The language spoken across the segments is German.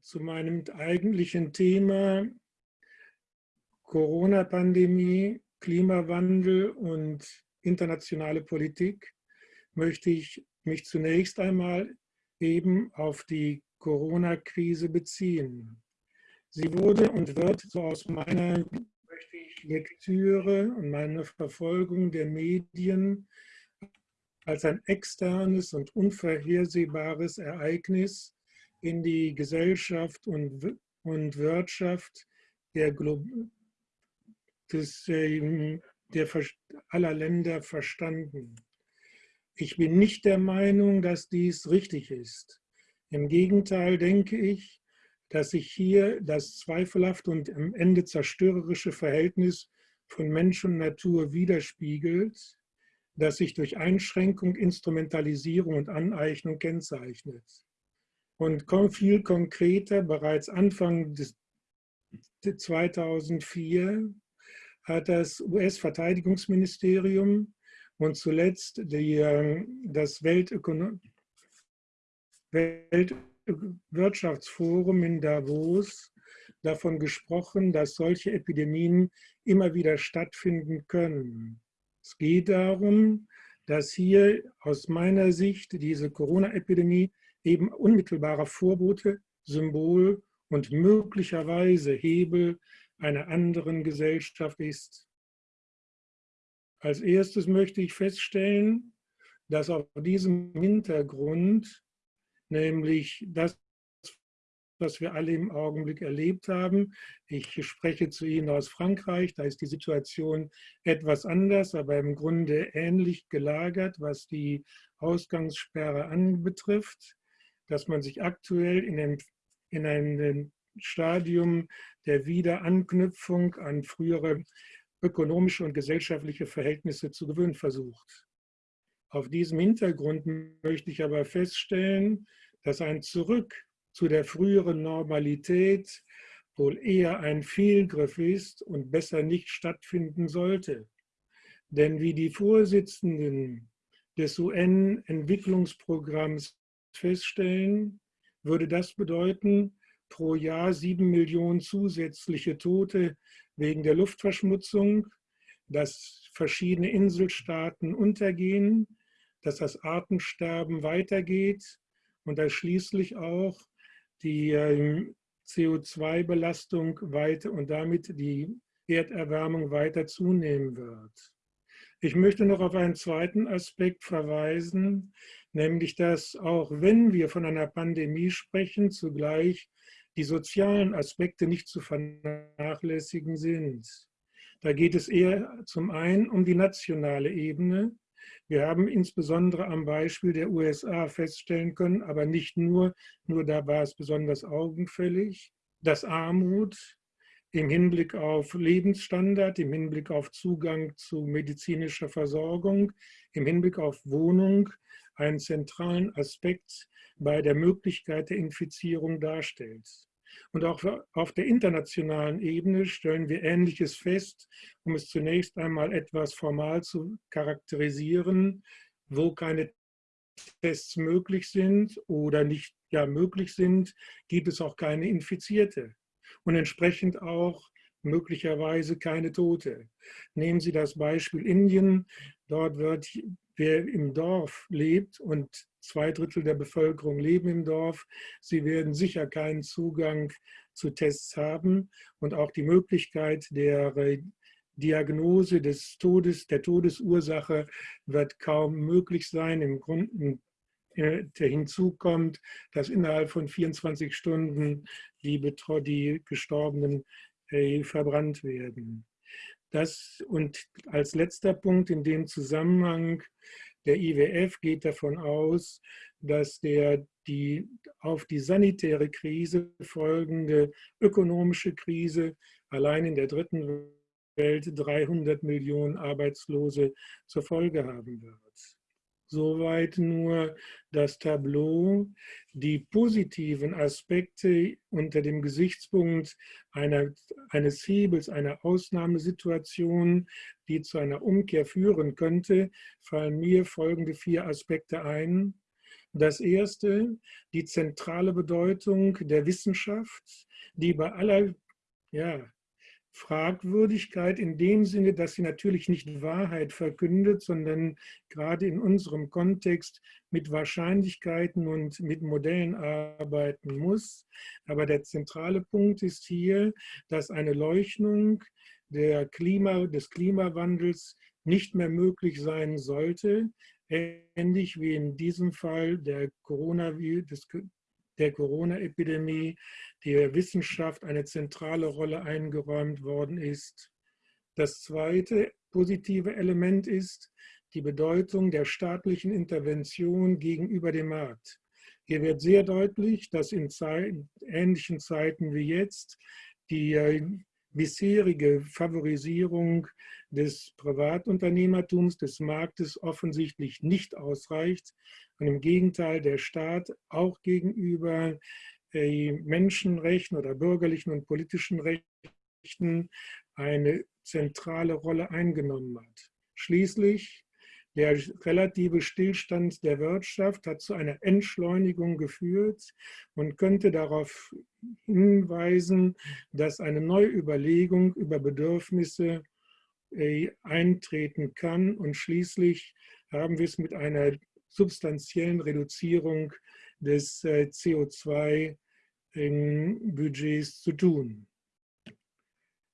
zu meinem eigentlichen Thema Corona-Pandemie, Klimawandel und internationale Politik möchte ich mich zunächst einmal eben auf die Corona-Krise beziehen. Sie wurde und wird so aus meiner Lektüre und meiner Verfolgung der Medien als ein externes und unvorhersehbares Ereignis in die Gesellschaft und, und Wirtschaft der, des, ähm, der aller Länder verstanden. Ich bin nicht der Meinung, dass dies richtig ist. Im Gegenteil denke ich, dass sich hier das zweifelhafte und am Ende zerstörerische Verhältnis von Mensch und Natur widerspiegelt, das sich durch Einschränkung, Instrumentalisierung und Aneignung kennzeichnet. Und viel konkreter, bereits Anfang des 2004 hat das US-Verteidigungsministerium und zuletzt die, ähm, das Weltwirtschaftsforum in Davos davon gesprochen, dass solche Epidemien immer wieder stattfinden können. Es geht darum, dass hier aus meiner Sicht diese Corona-Epidemie eben unmittelbarer Vorbote, Symbol und möglicherweise Hebel einer anderen Gesellschaft ist. Als erstes möchte ich feststellen, dass auf diesem Hintergrund, nämlich das, was wir alle im Augenblick erlebt haben, ich spreche zu Ihnen aus Frankreich, da ist die Situation etwas anders, aber im Grunde ähnlich gelagert, was die Ausgangssperre anbetrifft, dass man sich aktuell in einem, in einem Stadium der Wiederanknüpfung an frühere ökonomische und gesellschaftliche Verhältnisse zu gewöhnen versucht. Auf diesem Hintergrund möchte ich aber feststellen, dass ein Zurück zu der früheren Normalität wohl eher ein Fehlgriff ist und besser nicht stattfinden sollte. Denn wie die Vorsitzenden des UN-Entwicklungsprogramms feststellen, würde das bedeuten, pro Jahr sieben Millionen zusätzliche Tote wegen der Luftverschmutzung, dass verschiedene Inselstaaten untergehen, dass das Artensterben weitergeht und dass schließlich auch die ähm, CO2-Belastung weiter und damit die Erderwärmung weiter zunehmen wird. Ich möchte noch auf einen zweiten Aspekt verweisen, nämlich dass auch wenn wir von einer Pandemie sprechen, zugleich die sozialen Aspekte nicht zu vernachlässigen sind. Da geht es eher zum einen um die nationale Ebene. Wir haben insbesondere am Beispiel der USA feststellen können, aber nicht nur, nur da war es besonders augenfällig, dass Armut im Hinblick auf Lebensstandard, im Hinblick auf Zugang zu medizinischer Versorgung, im Hinblick auf Wohnung einen zentralen Aspekt bei der Möglichkeit der Infizierung darstellt. Und auch auf der internationalen Ebene stellen wir Ähnliches fest, um es zunächst einmal etwas formal zu charakterisieren, wo keine Tests möglich sind oder nicht ja, möglich sind, gibt es auch keine Infizierte und entsprechend auch möglicherweise keine Tote. Nehmen Sie das Beispiel Indien. Dort wird, wer im Dorf lebt und zwei Drittel der Bevölkerung leben im Dorf. Sie werden sicher keinen Zugang zu Tests haben und auch die Möglichkeit der Diagnose des Todes, der Todesursache wird kaum möglich sein. Im Grunde äh, der hinzukommt, dass innerhalb von 24 Stunden die, die Gestorbenen äh, verbrannt werden. Das und als letzter Punkt in dem Zusammenhang der IWF geht davon aus, dass der die auf die sanitäre Krise folgende ökonomische Krise allein in der dritten Welt 300 Millionen Arbeitslose zur Folge haben wird. Soweit nur das Tableau. Die positiven Aspekte unter dem Gesichtspunkt einer, eines Hebels, einer Ausnahmesituation, die zu einer Umkehr führen könnte, fallen mir folgende vier Aspekte ein. Das erste, die zentrale Bedeutung der Wissenschaft, die bei aller ja, Fragwürdigkeit in dem Sinne, dass sie natürlich nicht Wahrheit verkündet, sondern gerade in unserem Kontext mit Wahrscheinlichkeiten und mit Modellen arbeiten muss. Aber der zentrale Punkt ist hier, dass eine Leuchtung der Klima, des Klimawandels nicht mehr möglich sein sollte, ähnlich wie in diesem Fall der Coronavirus, der Corona-Epidemie der Wissenschaft eine zentrale Rolle eingeräumt worden ist. Das zweite positive Element ist die Bedeutung der staatlichen Intervention gegenüber dem Markt. Hier wird sehr deutlich, dass in ähnlichen Zeiten wie jetzt die äh, bisherige Favorisierung des Privatunternehmertums, des Marktes offensichtlich nicht ausreicht. Und im Gegenteil, der Staat auch gegenüber äh, Menschenrechten oder bürgerlichen und politischen Rechten eine zentrale Rolle eingenommen hat. Schließlich der relative Stillstand der Wirtschaft hat zu einer Entschleunigung geführt und könnte darauf hinweisen, dass eine Neuüberlegung über Bedürfnisse äh, eintreten kann. Und schließlich haben wir es mit einer substanziellen Reduzierung des äh, CO2-Budgets zu tun.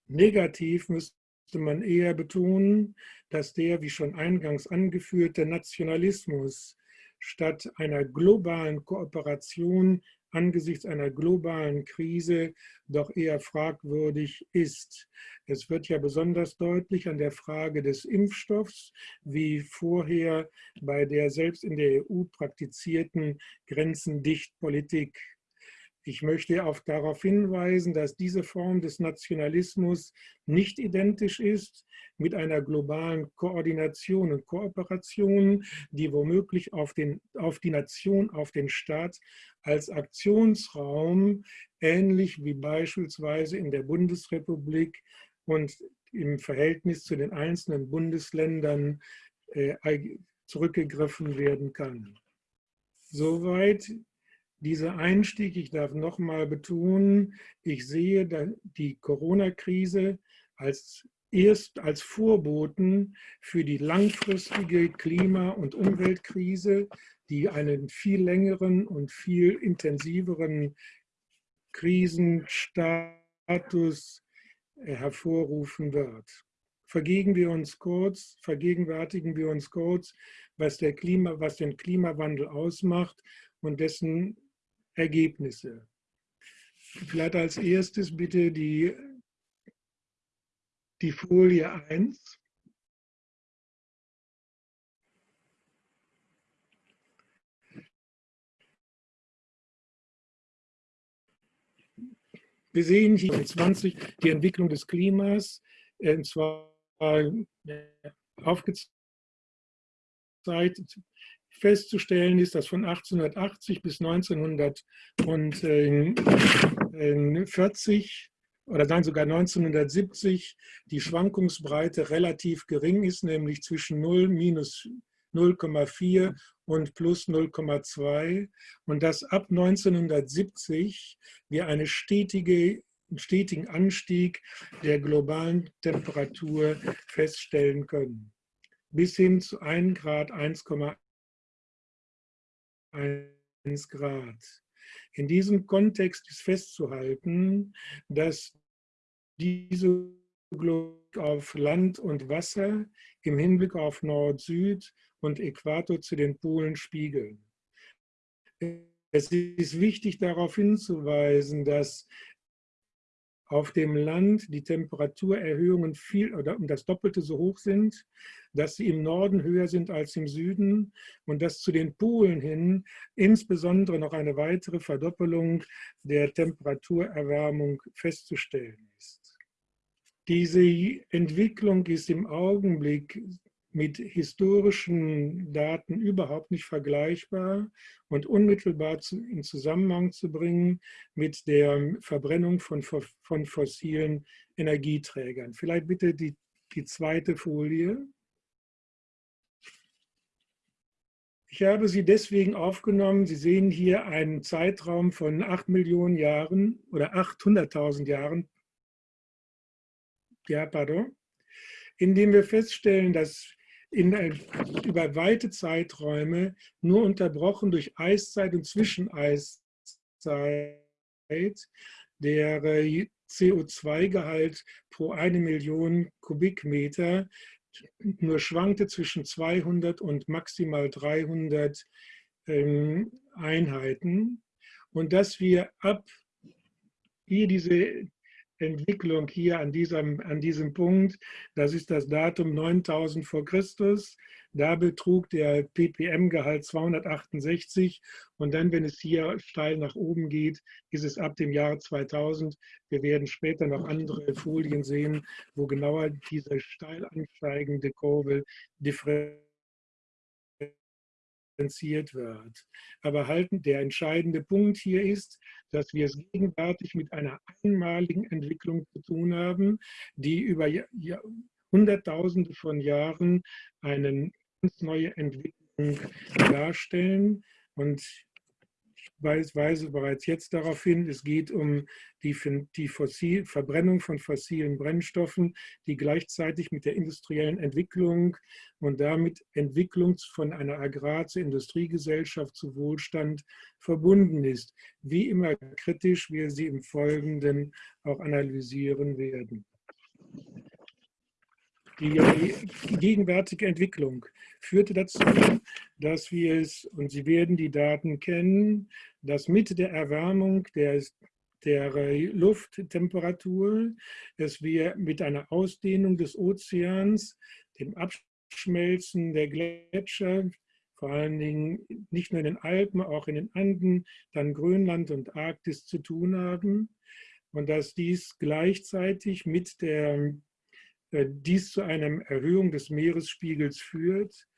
Negativ müsste man eher betonen, dass der, wie schon eingangs angeführte, Nationalismus statt einer globalen Kooperation angesichts einer globalen Krise doch eher fragwürdig ist. Es wird ja besonders deutlich an der Frage des Impfstoffs, wie vorher bei der selbst in der EU praktizierten Grenzendichtpolitik. Ich möchte auch darauf hinweisen, dass diese Form des Nationalismus nicht identisch ist mit einer globalen Koordination und Kooperation, die womöglich auf, den, auf die Nation, auf den Staat als Aktionsraum, ähnlich wie beispielsweise in der Bundesrepublik und im Verhältnis zu den einzelnen Bundesländern äh, zurückgegriffen werden kann. Soweit dieser Einstieg, ich darf nochmal betonen, ich sehe die Corona-Krise als erst als Vorboten für die langfristige Klima- und Umweltkrise, die einen viel längeren und viel intensiveren Krisenstatus hervorrufen wird. Vergegen wir uns kurz, vergegenwärtigen wir uns kurz, was, der Klima, was den Klimawandel ausmacht und dessen Ergebnisse. Vielleicht als erstes bitte die, die Folie 1. Wir sehen hier in 20 die Entwicklung des Klimas, und zwar aufgezeigt festzustellen ist, dass von 1880 bis 1940 oder dann sogar 1970 die Schwankungsbreite relativ gering ist, nämlich zwischen 0 minus 0,4 und plus 0,2 und dass ab 1970 wir eine stetige, einen stetigen Anstieg der globalen Temperatur feststellen können. Bis hin zu 1 Grad, 1,1 1 Grad. In diesem Kontext ist festzuhalten, dass diese Globik auf Land und Wasser im Hinblick auf Nord-Süd und Äquator zu den Polen spiegeln. Es ist wichtig darauf hinzuweisen, dass auf dem Land die Temperaturerhöhungen viel oder um das Doppelte so hoch sind, dass sie im Norden höher sind als im Süden und dass zu den Polen hin insbesondere noch eine weitere Verdoppelung der Temperaturerwärmung festzustellen ist. Diese Entwicklung ist im Augenblick mit historischen Daten überhaupt nicht vergleichbar und unmittelbar in Zusammenhang zu bringen mit der Verbrennung von, von fossilen Energieträgern. Vielleicht bitte die, die zweite Folie. Ich habe sie deswegen aufgenommen. Sie sehen hier einen Zeitraum von 8 Millionen Jahren oder 800.000 Jahren, ja, pardon, in dem wir feststellen, dass in, über weite Zeiträume nur unterbrochen durch Eiszeit und Zwischeneiszeit der CO2-Gehalt pro eine Million Kubikmeter nur schwankte zwischen 200 und maximal 300 ähm, Einheiten. Und dass wir ab hier diese Entwicklung hier an diesem, an diesem Punkt, das ist das Datum 9000 vor Christus, da betrug der ppm-Gehalt 268 und dann, wenn es hier steil nach oben geht, ist es ab dem Jahr 2000. Wir werden später noch andere Folien sehen, wo genauer diese steil ansteigende Kurve differenziert wird. Aber halten, der entscheidende Punkt hier ist, dass wir es gegenwärtig mit einer einmaligen Entwicklung zu tun haben, die über Hunderttausende von Jahren einen ganz neue Entwicklung darstellen. Und weise bereits jetzt darauf hin, es geht um die, die Fossil, Verbrennung von fossilen Brennstoffen, die gleichzeitig mit der industriellen Entwicklung und damit Entwicklung von einer Agrar- zur Industriegesellschaft zu Wohlstand verbunden ist. Wie immer kritisch wir sie im Folgenden auch analysieren werden. Die gegenwärtige Entwicklung führte dazu, dass wir es, und Sie werden die Daten kennen, dass mit der Erwärmung der, der Lufttemperatur, dass wir mit einer Ausdehnung des Ozeans, dem Abschmelzen der Gletscher, vor allen Dingen nicht nur in den Alpen, auch in den Anden, dann Grönland und Arktis zu tun haben und dass dies gleichzeitig mit der äh, dies zu einer Erhöhung des Meeresspiegels führt.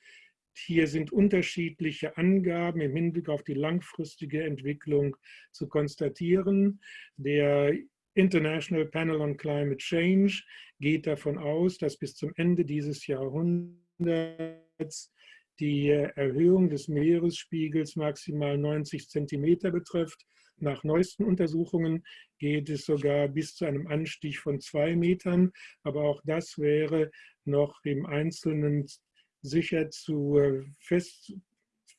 Hier sind unterschiedliche Angaben im Hinblick auf die langfristige Entwicklung zu konstatieren. Der International Panel on Climate Change geht davon aus, dass bis zum Ende dieses Jahrhunderts die Erhöhung des Meeresspiegels maximal 90 Zentimeter betrifft. Nach neuesten Untersuchungen geht es sogar bis zu einem Anstieg von zwei Metern, aber auch das wäre noch im Einzelnen sicher zu äh, fest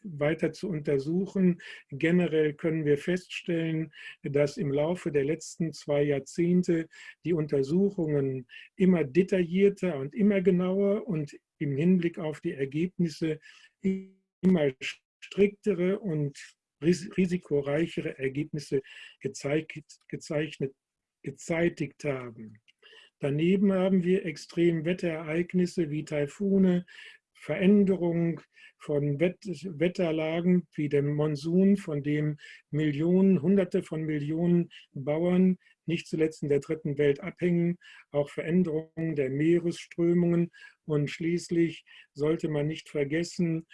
weiter zu untersuchen. Generell können wir feststellen, dass im Laufe der letzten zwei Jahrzehnte die Untersuchungen immer detaillierter und immer genauer und im Hinblick auf die Ergebnisse immer striktere und risikoreichere Ergebnisse gezeigt, gezeichnet, gezeitigt haben. Daneben haben wir Extremwetterereignisse wie Taifune, Veränderung von Wetterlagen wie dem Monsun, von dem Millionen, Hunderte von Millionen Bauern nicht zuletzt in der dritten Welt abhängen, auch Veränderungen der Meeresströmungen. Und schließlich sollte man nicht vergessen,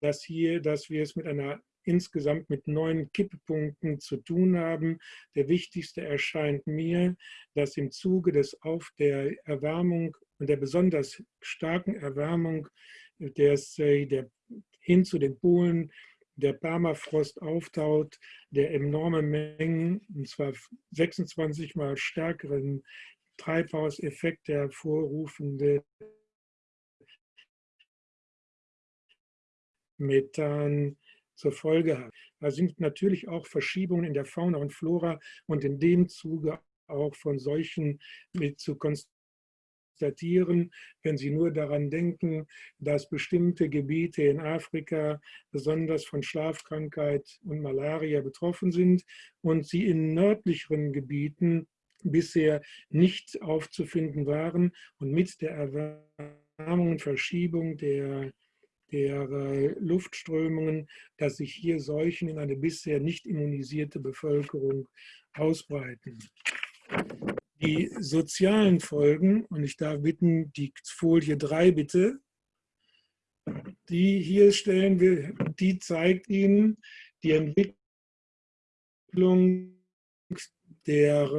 dass hier, dass wir es mit einer insgesamt mit neun Kipppunkten zu tun haben. Der wichtigste erscheint mir, dass im Zuge des Auf der Erwärmung und der besonders starken Erwärmung des, der hin zu den Polen der Permafrost auftaut, der enorme Mengen, und zwar 26 mal stärkeren Treibhauseffekt hervorrufende Methan zur Folge hat. Da sind natürlich auch Verschiebungen in der Fauna und Flora und in dem Zuge auch von solchen mit zu konstatieren, wenn Sie nur daran denken, dass bestimmte Gebiete in Afrika besonders von Schlafkrankheit und Malaria betroffen sind und sie in nördlicheren Gebieten bisher nicht aufzufinden waren und mit der Erwärmung und Verschiebung der der äh, Luftströmungen, dass sich hier Seuchen in eine bisher nicht immunisierte Bevölkerung ausbreiten. Die sozialen Folgen, und ich darf bitten, die Folie 3 bitte, die hier stellen wir, die zeigt Ihnen die Entwicklung der,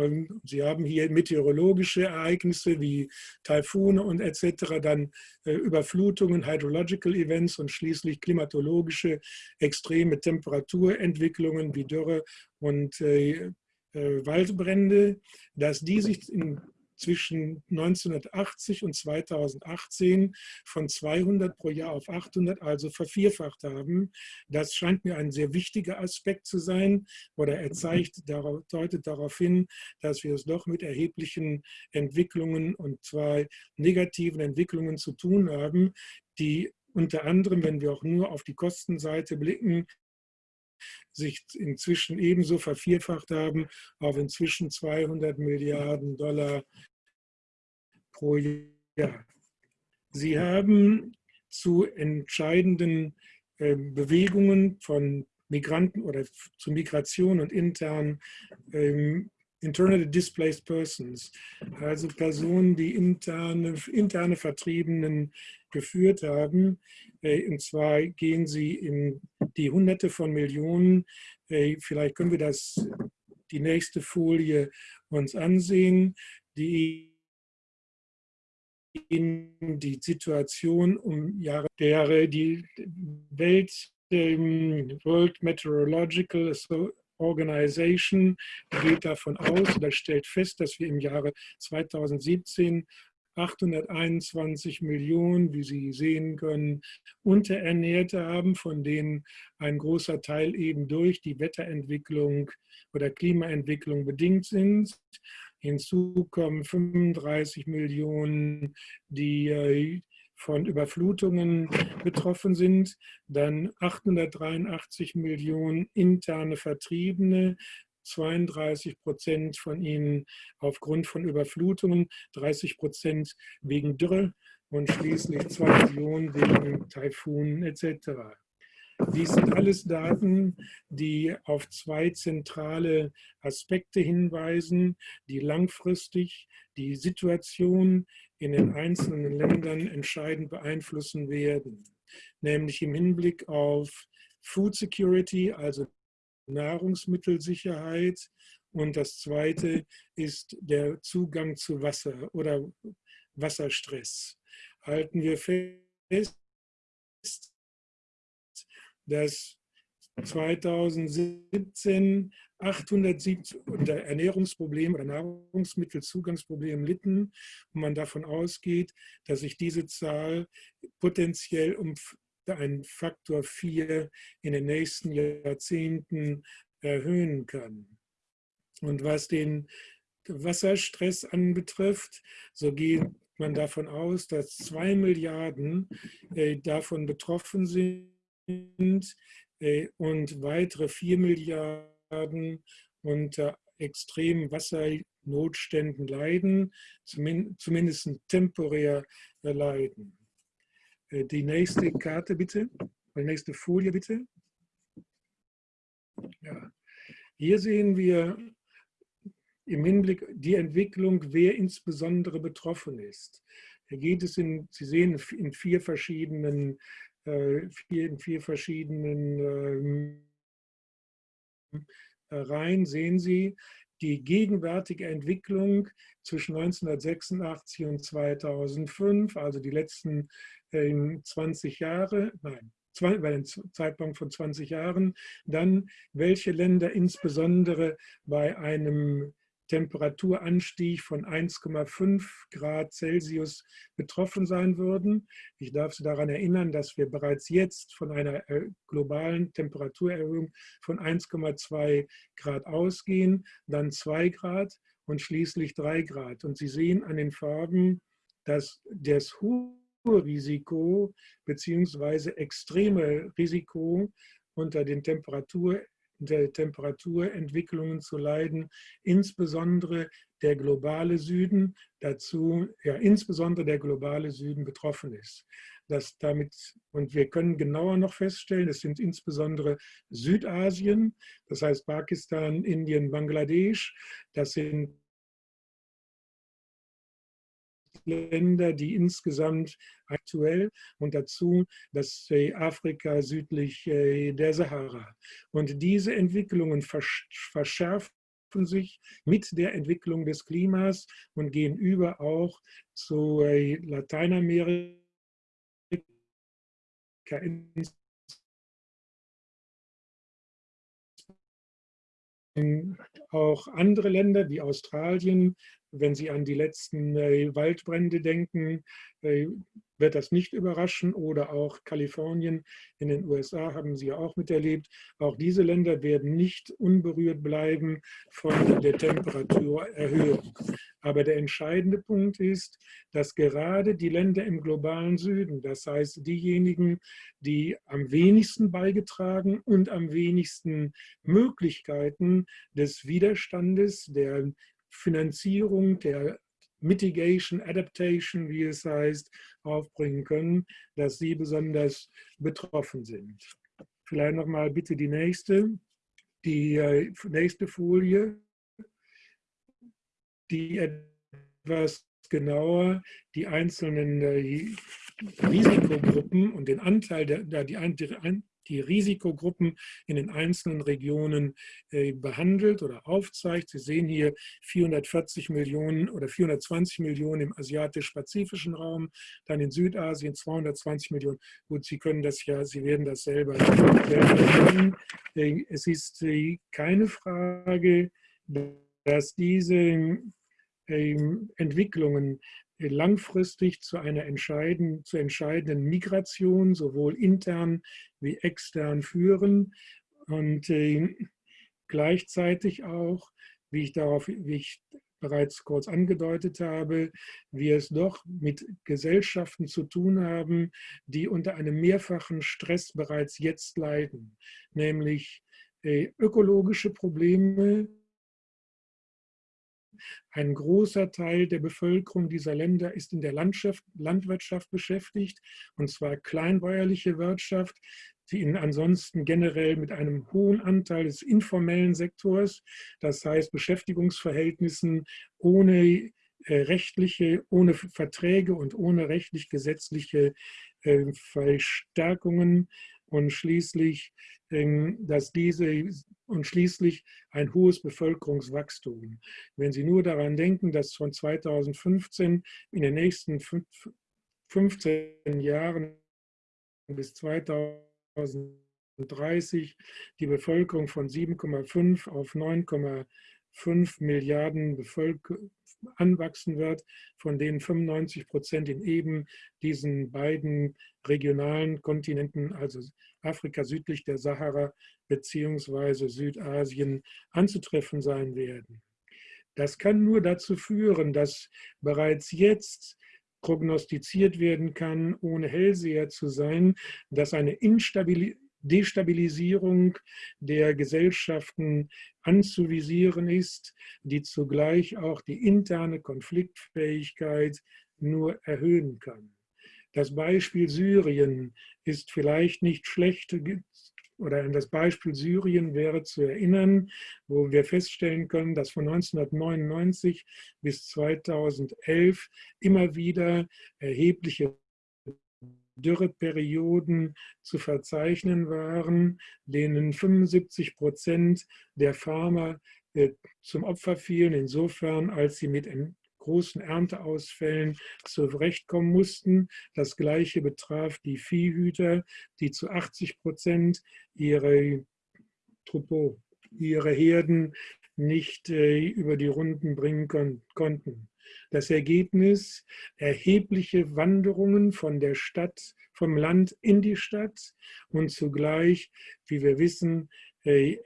Sie haben hier meteorologische Ereignisse wie Taifune und etc., dann äh, Überflutungen, Hydrological Events und schließlich klimatologische extreme Temperaturentwicklungen wie Dürre und äh, äh, Waldbrände, dass die sich in zwischen 1980 und 2018 von 200 pro Jahr auf 800, also vervierfacht haben. Das scheint mir ein sehr wichtiger Aspekt zu sein oder er zeigt, deutet darauf hin, dass wir es doch mit erheblichen Entwicklungen und zwar negativen Entwicklungen zu tun haben, die unter anderem, wenn wir auch nur auf die Kostenseite blicken, sich inzwischen ebenso vervierfacht haben auf inzwischen 200 Milliarden Dollar pro Jahr. Sie haben zu entscheidenden ähm, Bewegungen von Migranten oder zu Migration und intern ähm, internally displaced persons, also Personen, die interne, interne Vertriebenen geführt haben. Äh, und zwar gehen sie in die Hunderte von Millionen. Äh, vielleicht können wir das, die nächste Folie uns ansehen. Die die Situation um Jahre der die Welt World Meteorological Organization geht davon aus oder stellt fest, dass wir im Jahre 2017 821 Millionen, wie Sie sehen können, Unterernährte haben, von denen ein großer Teil eben durch die Wetterentwicklung oder Klimaentwicklung bedingt sind. Hinzu kommen 35 Millionen, die äh, von Überflutungen betroffen sind, dann 883 Millionen interne Vertriebene, 32 Prozent von ihnen aufgrund von Überflutungen, 30 Prozent wegen Dürre und schließlich 2 Millionen wegen Taifunen etc. Dies sind alles Daten, die auf zwei zentrale Aspekte hinweisen, die langfristig die Situation in den einzelnen Ländern entscheidend beeinflussen werden, nämlich im Hinblick auf Food Security, also Nahrungsmittelsicherheit und das zweite ist der Zugang zu Wasser oder Wasserstress. Halten wir fest, dass 2017 870 unter Ernährungsproblemen oder Nahrungsmittelzugangsproblemen litten und man davon ausgeht, dass sich diese Zahl potenziell um einen Faktor 4 in den nächsten Jahrzehnten erhöhen kann. Und was den Wasserstress anbetrifft, so geht man davon aus, dass zwei Milliarden äh, davon betroffen sind und weitere 4 Milliarden unter extremen Wassernotständen leiden, zumindest temporär leiden. Äh, die nächste Karte bitte, die nächste Folie bitte. Ja. Hier sehen wir im Hinblick die Entwicklung, wer insbesondere betroffen ist. Hier geht es in, Sie sehen in vier verschiedenen, äh, vier, in vier verschiedenen ähm, Reihen sehen Sie die gegenwärtige Entwicklung zwischen 1986 und 2005, also die letzten 20 Jahre, nein, bei dem Zeitpunkt von 20 Jahren, dann welche Länder insbesondere bei einem Temperaturanstieg von 1,5 Grad Celsius betroffen sein würden. Ich darf Sie daran erinnern, dass wir bereits jetzt von einer äh, globalen Temperaturerhöhung von 1,2 Grad ausgehen, dann 2 Grad und schließlich 3 Grad. Und Sie sehen an den Farben, dass das hohe Risiko bzw. extreme Risiko unter den Temperatur, der Temperaturentwicklungen zu leiden, insbesondere der globale Süden dazu, ja insbesondere der globale Süden betroffen ist. Das damit, und wir können genauer noch feststellen, es sind insbesondere Südasien, das heißt Pakistan, Indien, Bangladesch, das sind Länder, die insgesamt aktuell und dazu das Afrika südlich äh, der Sahara. Und diese Entwicklungen verschärfen sich mit der Entwicklung des Klimas und gehen über auch zu äh, Lateinamerika, auch andere Länder wie Australien, wenn Sie an die letzten äh, Waldbrände denken, äh, wird das nicht überraschen. Oder auch Kalifornien in den USA haben Sie ja auch miterlebt. Auch diese Länder werden nicht unberührt bleiben von der Temperaturerhöhung. Aber der entscheidende Punkt ist, dass gerade die Länder im globalen Süden, das heißt diejenigen, die am wenigsten beigetragen und am wenigsten Möglichkeiten des Widerstandes, der Finanzierung, der Mitigation, Adaptation, wie es heißt, aufbringen können, dass sie besonders betroffen sind. Vielleicht nochmal bitte die nächste, die äh, nächste Folie, die etwas genauer die einzelnen äh, Risikogruppen und den Anteil der, die, die Risikogruppen in den einzelnen Regionen äh, behandelt oder aufzeigt. Sie sehen hier 440 Millionen oder 420 Millionen im asiatisch-pazifischen Raum, dann in Südasien 220 Millionen. Gut, Sie können das ja, Sie werden das selber, selber äh, Es ist äh, keine Frage, dass diese Entwicklungen langfristig zu einer entscheidenden, zu entscheidenden Migration, sowohl intern wie extern führen. Und äh, gleichzeitig auch, wie ich darauf, wie ich bereits kurz angedeutet habe, wir es doch mit Gesellschaften zu tun haben, die unter einem mehrfachen Stress bereits jetzt leiden, nämlich äh, ökologische Probleme, ein großer Teil der Bevölkerung dieser Länder ist in der Landwirtschaft beschäftigt, und zwar kleinbäuerliche Wirtschaft, die in ansonsten generell mit einem hohen Anteil des informellen Sektors, das heißt Beschäftigungsverhältnissen ohne äh, rechtliche, ohne Verträge und ohne rechtlich-gesetzliche äh, Verstärkungen und schließlich, ähm, dass diese und schließlich ein hohes Bevölkerungswachstum. Wenn Sie nur daran denken, dass von 2015 in den nächsten 15 Jahren bis 2030 die Bevölkerung von 7,5 auf 9,5 Milliarden Bevölkerung anwachsen wird, von denen 95 Prozent in eben diesen beiden regionalen Kontinenten, also Afrika südlich der Sahara beziehungsweise Südasien anzutreffen sein werden. Das kann nur dazu führen, dass bereits jetzt prognostiziert werden kann, ohne Hellseher zu sein, dass eine Destabilisierung der Gesellschaften anzuvisieren ist, die zugleich auch die interne Konfliktfähigkeit nur erhöhen kann. Das Beispiel Syrien ist vielleicht nicht schlecht oder an das Beispiel Syrien wäre zu erinnern, wo wir feststellen können, dass von 1999 bis 2011 immer wieder erhebliche Dürreperioden zu verzeichnen waren, denen 75 Prozent der Farmer äh, zum Opfer fielen, insofern als sie mit großen Ernteausfällen zurechtkommen mussten. Das Gleiche betraf die Viehhüter, die zu 80 Prozent ihre ihre Herden nicht äh, über die Runden bringen konnten. Das Ergebnis, erhebliche Wanderungen von der Stadt, vom Land in die Stadt und zugleich, wie wir wissen, äh,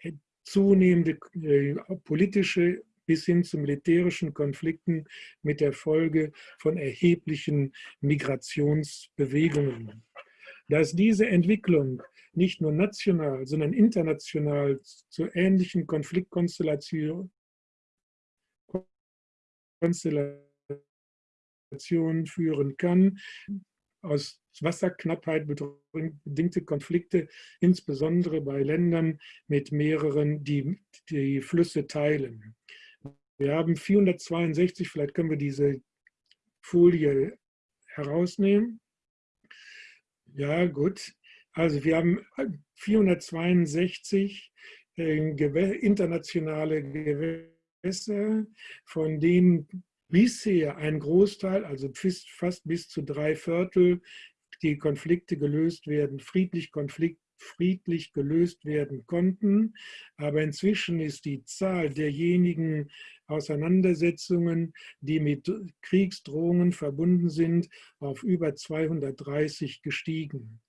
zunehmende äh, politische bis hin zu militärischen Konflikten mit der Folge von erheblichen Migrationsbewegungen. Dass diese Entwicklung nicht nur national, sondern international zu ähnlichen Konfliktkonstellationen führen kann, aus Wasserknappheit bedingte Konflikte, insbesondere bei Ländern mit mehreren, die die Flüsse teilen. Wir haben 462, vielleicht können wir diese Folie herausnehmen. Ja, gut. Also wir haben 462 äh, internationale Gewässer von denen bisher ein Großteil, also fast bis zu drei Viertel, die Konflikte gelöst werden, friedlich Konflikt, friedlich gelöst werden konnten. Aber inzwischen ist die Zahl derjenigen Auseinandersetzungen, die mit Kriegsdrohungen verbunden sind, auf über 230 gestiegen.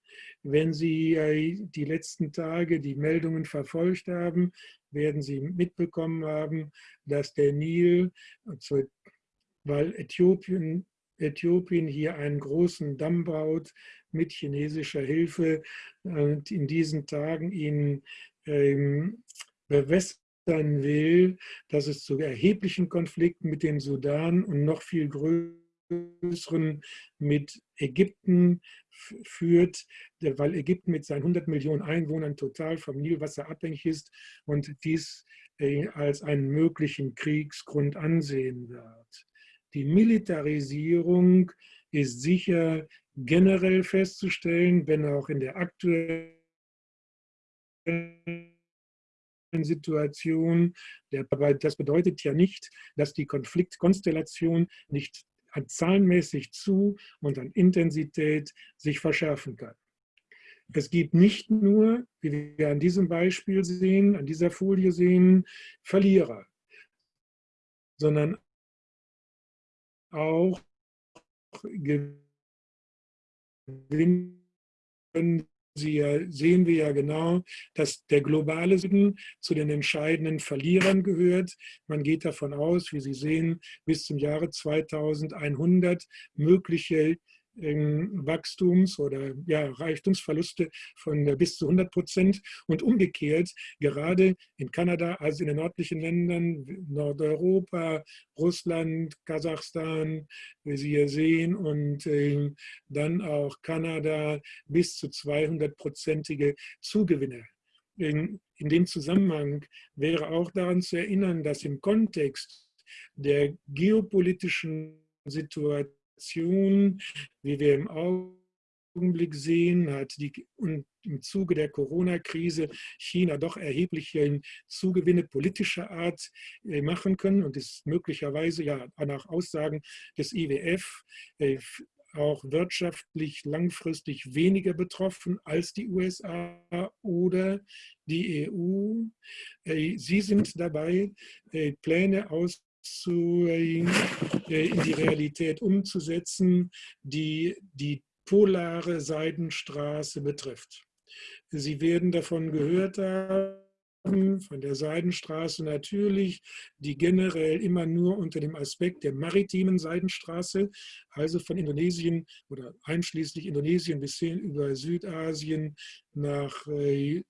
Wenn Sie die letzten Tage die Meldungen verfolgt haben, werden Sie mitbekommen haben, dass der Nil, weil Äthiopien Äthiopien hier einen großen Damm baut mit chinesischer Hilfe und in diesen Tagen ihn ähm, bewässern will, dass es zu erheblichen Konflikten mit dem Sudan und noch viel größeren mit Ägypten führt, weil Ägypten mit seinen 100 Millionen Einwohnern total vom Nilwasser abhängig ist und dies äh, als einen möglichen Kriegsgrund ansehen wird. Die Militarisierung ist sicher generell festzustellen, wenn auch in der aktuellen Situation. das bedeutet ja nicht, dass die Konfliktkonstellation nicht zahlenmäßig zu und an Intensität sich verschärfen kann. Es gibt nicht nur, wie wir an diesem Beispiel sehen, an dieser Folie sehen, Verlierer, sondern auch gewinnen Sie sehen wir ja genau, dass der globale Süden zu den entscheidenden Verlierern gehört. Man geht davon aus, wie Sie sehen, bis zum Jahre 2100 mögliche Wachstums- oder ja, Reichtumsverluste von äh, bis zu 100 Prozent und umgekehrt gerade in Kanada, also in den nördlichen Ländern, Nordeuropa, Russland, Kasachstan, wie Sie hier sehen, und äh, dann auch Kanada bis zu 200-prozentige Zugewinne. In, in dem Zusammenhang wäre auch daran zu erinnern, dass im Kontext der geopolitischen Situation Situation, wie wir im Augenblick sehen, hat die, und im Zuge der Corona-Krise China doch erhebliche Zugewinne politischer Art äh, machen können und ist möglicherweise ja nach Aussagen des IWF äh, auch wirtschaftlich langfristig weniger betroffen als die USA oder die EU. Äh, sie sind dabei, Pläne aus zu, äh, in die Realität umzusetzen, die die polare Seidenstraße betrifft. Sie werden davon gehört haben, von der Seidenstraße natürlich, die generell immer nur unter dem Aspekt der maritimen Seidenstraße, also von Indonesien oder einschließlich Indonesien bis hin über Südasien nach äh,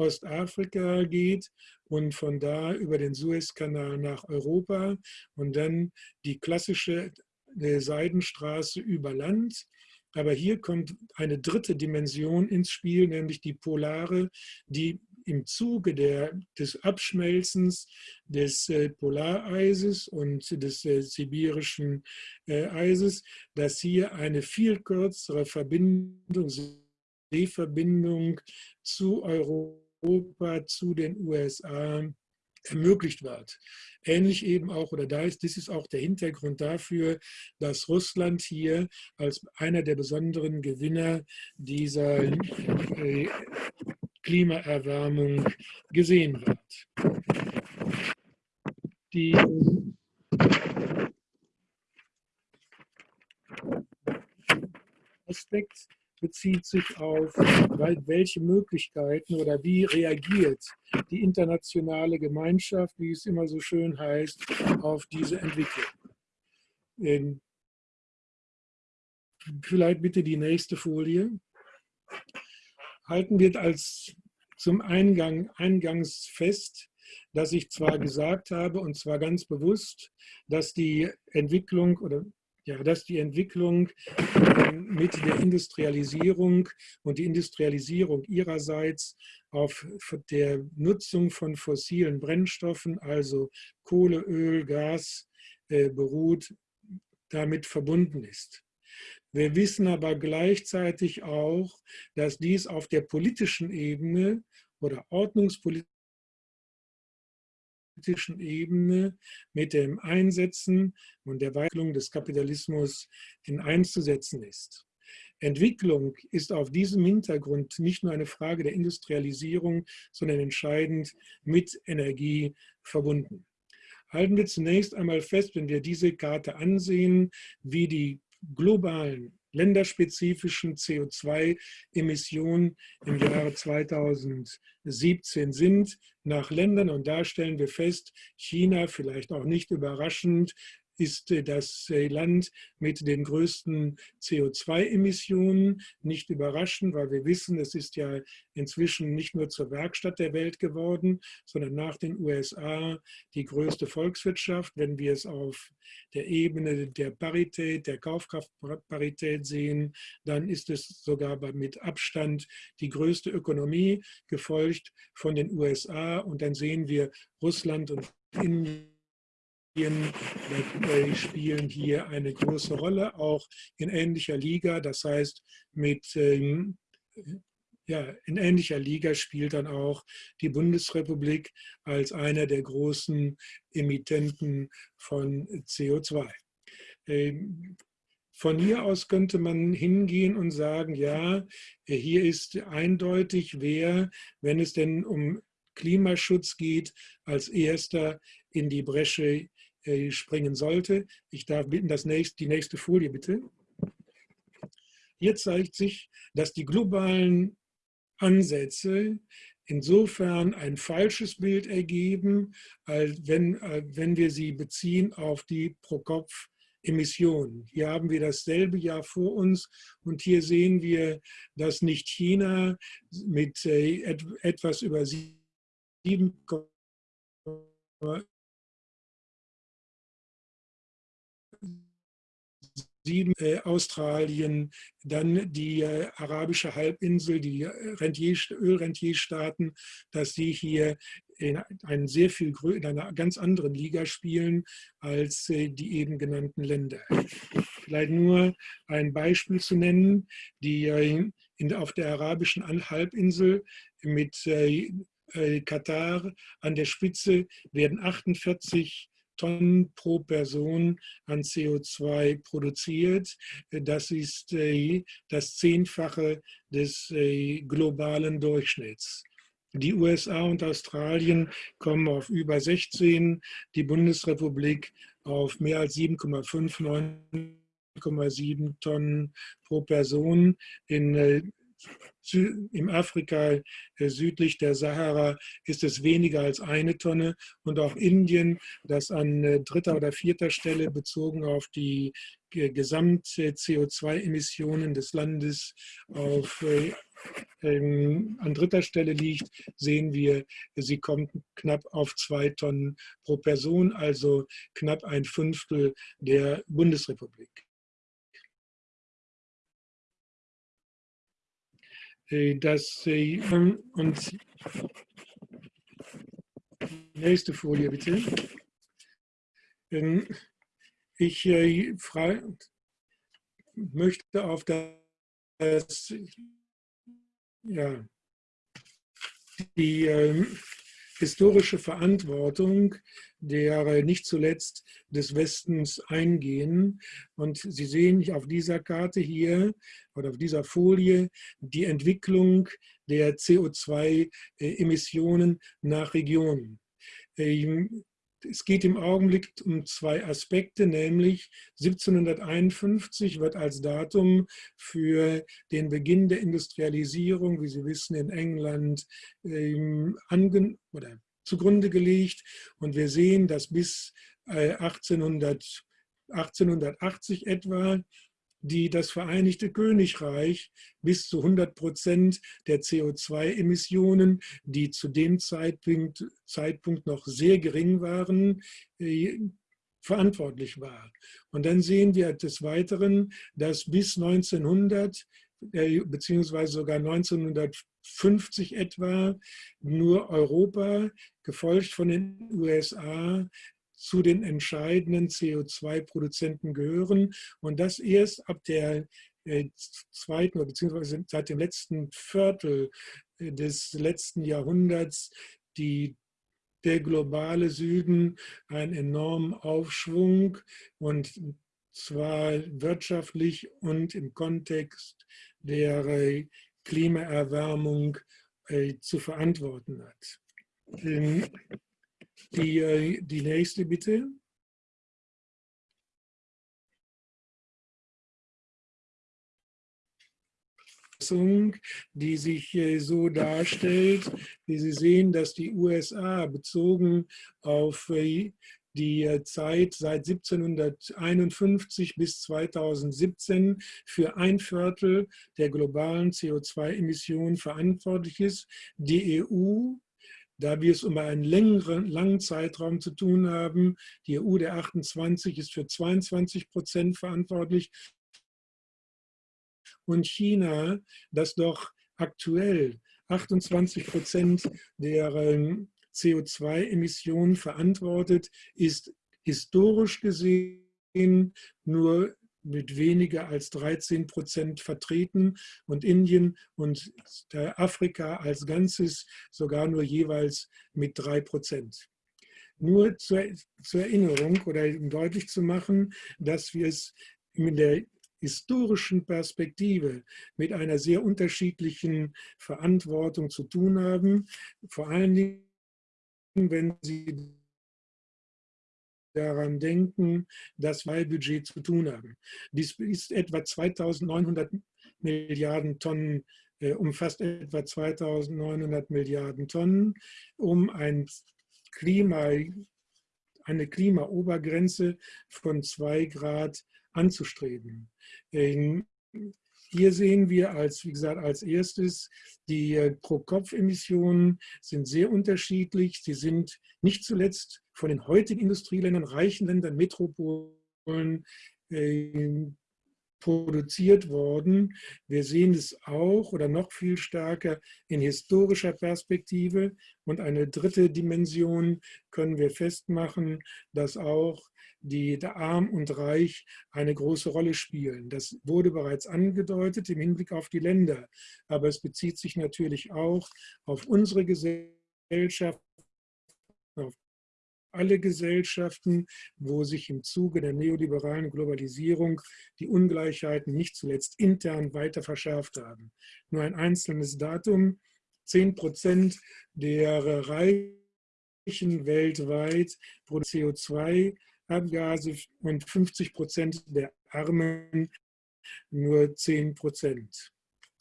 Ostafrika geht und von da über den Suezkanal nach Europa und dann die klassische äh, Seidenstraße über Land. Aber hier kommt eine dritte Dimension ins Spiel, nämlich die polare, die im Zuge der, des Abschmelzens des äh, Polareises und des äh, sibirischen äh, Eises, dass hier eine viel kürzere Verbindung, Seeverbindung zu Europa Europa zu den USA ermöglicht wird. Ähnlich eben auch, oder da ist, das ist auch der Hintergrund dafür, dass Russland hier als einer der besonderen Gewinner dieser äh, Klimaerwärmung gesehen wird. Die Aspekt bezieht sich auf, welche Möglichkeiten oder wie reagiert die internationale Gemeinschaft, wie es immer so schön heißt, auf diese Entwicklung. Ähm, vielleicht bitte die nächste Folie. Halten wir als zum Eingang eingangs fest, dass ich zwar gesagt habe, und zwar ganz bewusst, dass die Entwicklung oder ja, dass die Entwicklung ähm, mit der Industrialisierung und die Industrialisierung ihrerseits auf der Nutzung von fossilen Brennstoffen, also Kohle, Öl, Gas, äh, beruht, damit verbunden ist. Wir wissen aber gleichzeitig auch, dass dies auf der politischen Ebene oder ordnungspolitischen politischen Ebene mit dem Einsetzen und der Weiterung des Kapitalismus in einzusetzen ist. Entwicklung ist auf diesem Hintergrund nicht nur eine Frage der Industrialisierung, sondern entscheidend mit Energie verbunden. Halten wir zunächst einmal fest, wenn wir diese Karte ansehen, wie die globalen länderspezifischen CO2-Emissionen im Jahre 2017 sind nach Ländern. Und da stellen wir fest, China, vielleicht auch nicht überraschend, ist äh, das äh, Land mit den größten CO2-Emissionen. Nicht überraschend, weil wir wissen, es ist ja inzwischen nicht nur zur Werkstatt der Welt geworden, sondern nach den USA die größte Volkswirtschaft. Wenn wir es auf der Ebene der Parität, der Kaufkraftparität sehen, dann ist es sogar mit Abstand die größte Ökonomie, gefolgt von den USA. Und dann sehen wir Russland und Indien spielen hier eine große Rolle, auch in ähnlicher Liga. Das heißt, mit, ähm, ja, in ähnlicher Liga spielt dann auch die Bundesrepublik als einer der großen Emittenten von CO2. Ähm, von hier aus könnte man hingehen und sagen, ja, hier ist eindeutig, wer, wenn es denn um Klimaschutz geht, als erster in die Bresche äh, springen sollte. Ich darf bitten, das nächste, die nächste Folie bitte. Hier zeigt sich, dass die globalen Ansätze insofern ein falsches Bild ergeben, als wenn, wenn wir sie beziehen auf die Pro-Kopf-Emissionen. Hier haben wir dasselbe Jahr vor uns und hier sehen wir, dass nicht China mit äh, etwas über 7, sieben, äh, Australien, dann die äh, arabische Halbinsel, die äh, Rentier, Ölrentierstaaten, dass sie hier in, einen sehr viel, in einer ganz anderen Liga spielen als äh, die eben genannten Länder. Vielleicht nur ein Beispiel zu nennen, die äh, in, auf der arabischen Halbinsel mit äh, Katar an der Spitze werden 48 Tonnen pro Person an CO2 produziert. Das ist äh, das Zehnfache des äh, globalen Durchschnitts. Die USA und Australien kommen auf über 16, die Bundesrepublik auf mehr als 7,5, 9,7 Tonnen pro Person. In äh, im Afrika äh, südlich der Sahara ist es weniger als eine Tonne und auch Indien, das an äh, dritter oder vierter Stelle bezogen auf die Gesamt-CO2-Emissionen des Landes auf, äh, ähm, an dritter Stelle liegt, sehen wir, sie kommt knapp auf zwei Tonnen pro Person, also knapp ein Fünftel der Bundesrepublik. Äh, dass und nächste Folie bitte. Ähm, ich äh, möchte auf das, ja, die ähm, historische Verantwortung der nicht zuletzt des Westens eingehen. Und Sie sehen auf dieser Karte hier oder auf dieser Folie die Entwicklung der CO2-Emissionen nach Regionen. Es geht im Augenblick um zwei Aspekte, nämlich 1751 wird als Datum für den Beginn der Industrialisierung, wie Sie wissen, in England ähm, oder zugrunde gelegt. Und wir sehen, dass bis 1800, äh, 1880 etwa die das Vereinigte Königreich bis zu 100 Prozent der CO2-Emissionen, die zu dem Zeitpunkt, Zeitpunkt noch sehr gering waren, äh, verantwortlich war. Und dann sehen wir des Weiteren, dass bis 1900 äh, beziehungsweise sogar 1950 etwa nur Europa, gefolgt von den USA, zu den entscheidenden CO2-Produzenten gehören und das erst ab der äh, zweiten oder beziehungsweise seit dem letzten Viertel äh, des letzten Jahrhunderts die der globale Süden einen enormen Aufschwung und zwar wirtschaftlich und im Kontext der äh, Klimaerwärmung zu verantworten hat. Die, äh, die nächste bitte. die sich so darstellt, wie Sie sehen, dass die USA bezogen auf die äh, Zeit seit 1751 bis 2017 für ein Viertel der globalen CO2-Emissionen verantwortlich ist. Die EU, da wir es um einen längeren, langen Zeitraum zu tun haben, die EU der 28 ist für 22 Prozent verantwortlich und China, das doch aktuell 28 Prozent der CO2-Emissionen verantwortet, ist historisch gesehen nur mit weniger als 13 Prozent vertreten und Indien und Afrika als Ganzes sogar nur jeweils mit drei Prozent. Nur zur, zur, Erinnerung oder um deutlich zu machen, dass wir es in der historischen Perspektive mit einer sehr unterschiedlichen Verantwortung zu tun haben. Vor allen Dingen wenn Sie daran denken, dass wir Budget zu tun haben. Dies ist etwa 2900 Milliarden Tonnen, äh, umfasst etwa 2900 Milliarden Tonnen, um ein Klima, eine Klimaobergrenze von 2 Grad anzustreben. Ähm, hier sehen wir als, wie gesagt, als erstes, die äh, Pro-Kopf-Emissionen sind sehr unterschiedlich. Sie sind nicht zuletzt von den heutigen Industrieländern, reichen Ländern, Metropolen äh, produziert worden. Wir sehen es auch oder noch viel stärker in historischer Perspektive. Und eine dritte Dimension können wir festmachen, dass auch die der Arm und Reich eine große Rolle spielen. Das wurde bereits angedeutet im Hinblick auf die Länder, aber es bezieht sich natürlich auch auf unsere Gesellschaft, auf alle Gesellschaften, wo sich im Zuge der neoliberalen Globalisierung die Ungleichheiten nicht zuletzt intern weiter verschärft haben. Nur ein einzelnes Datum, 10 Prozent der Reichen weltweit produzieren CO2 Abgase und 50 Prozent der Armen nur 10 Prozent.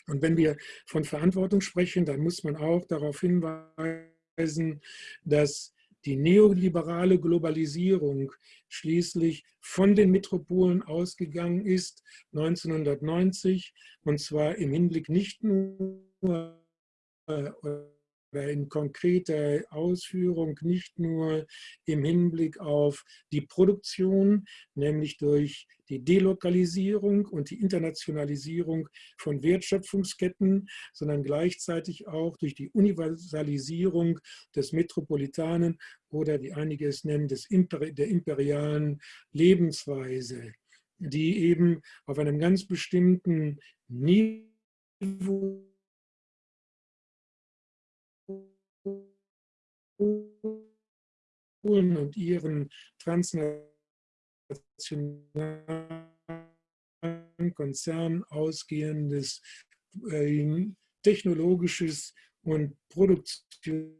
Und wenn wir von Verantwortung sprechen, dann muss man auch darauf hinweisen, dass die neoliberale Globalisierung schließlich von den Metropolen ausgegangen ist 1990 und zwar im Hinblick nicht nur äh, in konkreter Ausführung nicht nur im Hinblick auf die Produktion, nämlich durch die Delokalisierung und die Internationalisierung von Wertschöpfungsketten, sondern gleichzeitig auch durch die Universalisierung des Metropolitanen oder wie einige es nennen, des Imper der imperialen Lebensweise, die eben auf einem ganz bestimmten Niveau und ihren transnationalen Konzernen ausgehendes äh, technologisches und Produktions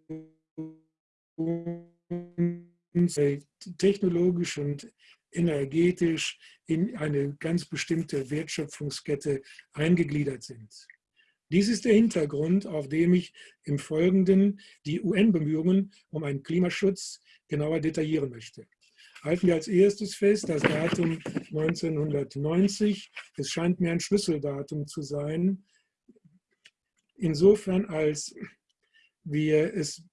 äh, technologisch und energetisch in eine ganz bestimmte Wertschöpfungskette eingegliedert sind. Dies ist der Hintergrund, auf dem ich im Folgenden die UN-Bemühungen um einen Klimaschutz genauer detaillieren möchte. Halten wir als erstes fest das Datum 1990. Es scheint mir ein Schlüsseldatum zu sein. Insofern, als wir es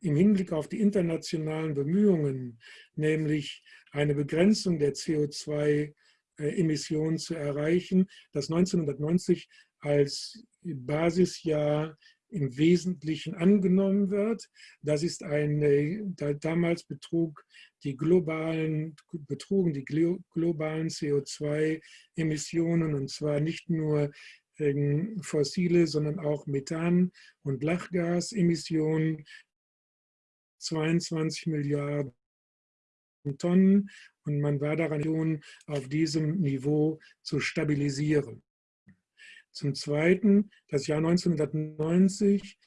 im Hinblick auf die internationalen Bemühungen, nämlich eine Begrenzung der CO2-Emissionen zu erreichen, das 1990 als Basisjahr im Wesentlichen angenommen wird. Das ist eine, damals betrug die globalen, betrugen die globalen CO2-Emissionen und zwar nicht nur ähm, fossile, sondern auch Methan- und Lachgasemissionen 22 Milliarden Tonnen und man war daran, auf diesem Niveau zu stabilisieren. Zum Zweiten, das Jahr 1990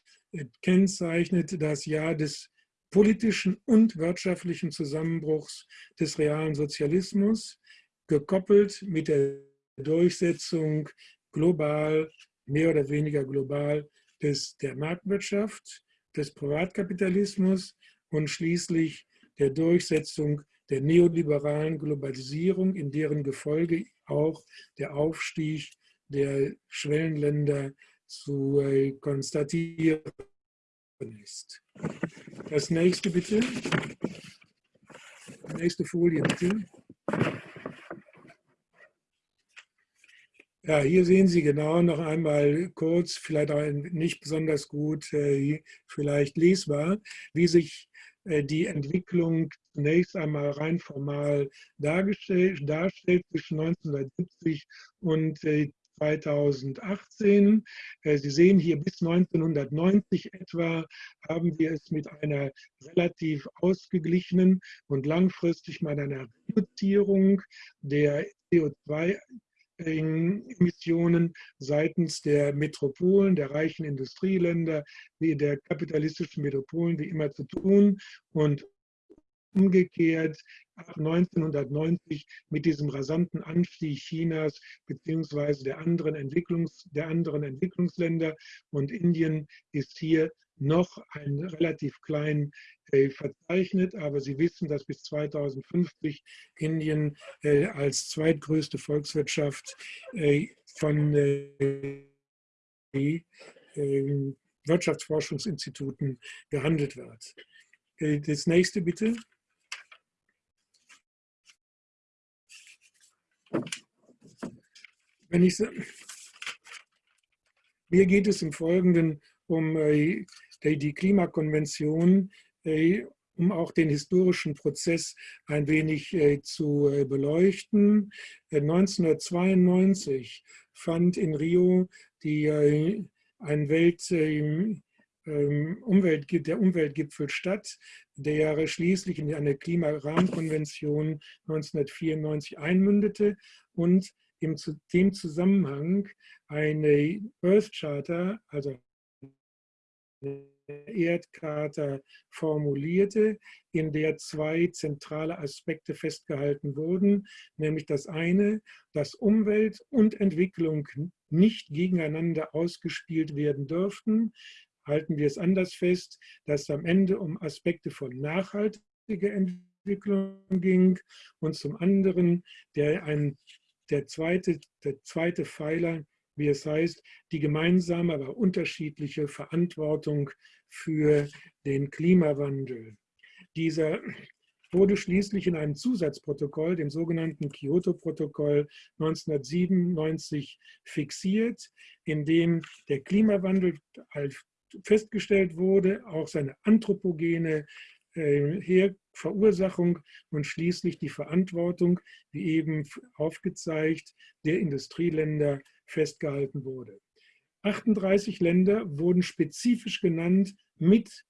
kennzeichnet das Jahr des politischen und wirtschaftlichen Zusammenbruchs des realen Sozialismus, gekoppelt mit der Durchsetzung global, mehr oder weniger global, des, der Marktwirtschaft, des Privatkapitalismus und schließlich der Durchsetzung der neoliberalen Globalisierung, in deren Gefolge auch der Aufstieg der Schwellenländer zu äh, konstatieren ist. Das nächste bitte. Nächste Folie bitte. Ja, hier sehen Sie genau noch einmal kurz, vielleicht auch nicht besonders gut, äh, vielleicht lesbar, wie sich äh, die Entwicklung zunächst einmal rein formal darstellt zwischen 1970 und 2018. Äh, Sie sehen hier bis 1990 etwa haben wir es mit einer relativ ausgeglichenen und langfristig mit einer Reduzierung der CO2 Emissionen seitens der Metropolen, der reichen Industrieländer, der kapitalistischen Metropolen wie immer zu tun und umgekehrt ab 1990 mit diesem rasanten Anstieg Chinas bzw. Der, anderen der anderen Entwicklungsländer und Indien ist hier noch ein relativ klein äh, verzeichnet, aber Sie wissen, dass bis 2050 Indien äh, als zweitgrößte Volkswirtschaft äh, von äh, ähm, Wirtschaftsforschungsinstituten gehandelt wird. Äh, das nächste bitte. Wenn ich, mir geht es im Folgenden um äh, die Klimakonvention, äh, um auch den historischen Prozess ein wenig äh, zu beleuchten. 1992 fand in Rio die, ein Welt, Umwelt, der Umweltgipfel statt, der schließlich in eine Klimarahmenkonvention 1994 einmündete und in dem Zusammenhang eine Earth Charter, also eine Erdkarte formulierte, in der zwei zentrale Aspekte festgehalten wurden, nämlich das eine, dass Umwelt und Entwicklung nicht gegeneinander ausgespielt werden dürften. Halten wir es anders fest, dass am Ende um Aspekte von nachhaltiger Entwicklung ging und zum anderen der ein der zweite, der zweite Pfeiler, wie es heißt, die gemeinsame, aber unterschiedliche Verantwortung für den Klimawandel. Dieser wurde schließlich in einem Zusatzprotokoll, dem sogenannten Kyoto-Protokoll 1997 fixiert, in dem der Klimawandel festgestellt wurde, auch seine anthropogene äh, Verursachung und schließlich die Verantwortung, wie eben aufgezeigt, der Industrieländer festgehalten wurde. 38 Länder wurden spezifisch genannt mit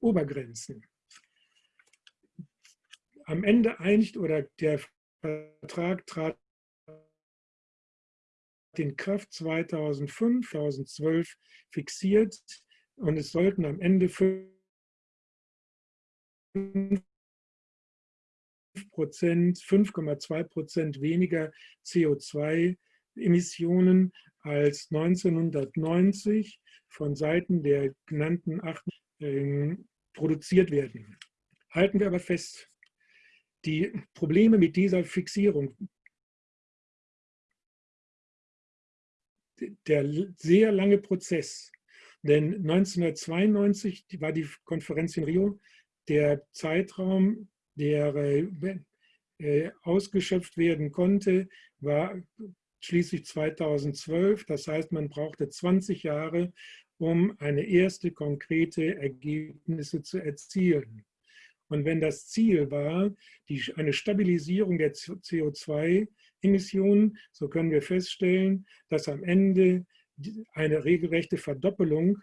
Obergrenzen. Am Ende einigt oder der Vertrag trat in Kraft 2005, 2012 fixiert und es sollten am Ende 5 Prozent, 5,2 Prozent weniger CO2-Emissionen als 1990 von Seiten der genannten acht äh, produziert werden. Halten wir aber fest, die Probleme mit dieser Fixierung, der sehr lange Prozess, denn 1992 war die Konferenz in Rio, der Zeitraum der äh, ausgeschöpft werden konnte, war schließlich 2012. Das heißt, man brauchte 20 Jahre, um eine erste konkrete Ergebnisse zu erzielen. Und wenn das Ziel war, die, eine Stabilisierung der CO2-Emissionen, so können wir feststellen, dass am Ende eine regelrechte Verdoppelung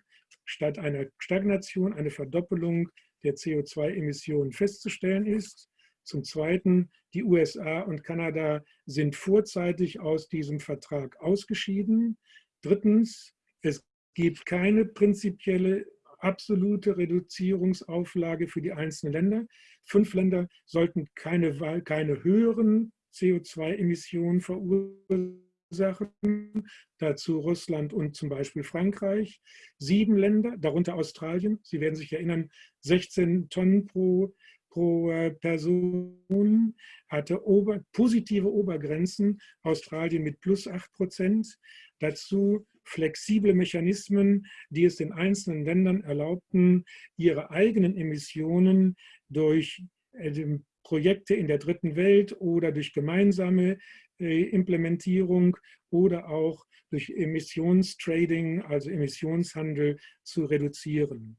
statt einer Stagnation eine Verdoppelung der CO2-Emissionen festzustellen ist. Zum Zweiten, die USA und Kanada sind vorzeitig aus diesem Vertrag ausgeschieden. Drittens, es gibt keine prinzipielle absolute Reduzierungsauflage für die einzelnen Länder. Fünf Länder sollten keine, keine höheren CO2-Emissionen verursachen Sachen, dazu Russland und zum Beispiel Frankreich. Sieben Länder, darunter Australien, Sie werden sich erinnern, 16 Tonnen pro, pro äh, Person, hatte ober, positive Obergrenzen, Australien mit plus 8 Prozent. Dazu flexible Mechanismen, die es den einzelnen Ländern erlaubten, ihre eigenen Emissionen durch äh, Projekte in der dritten Welt oder durch gemeinsame Implementierung oder auch durch Emissionstrading, also Emissionshandel, zu reduzieren.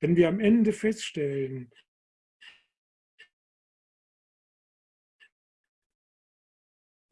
Wenn wir am Ende feststellen,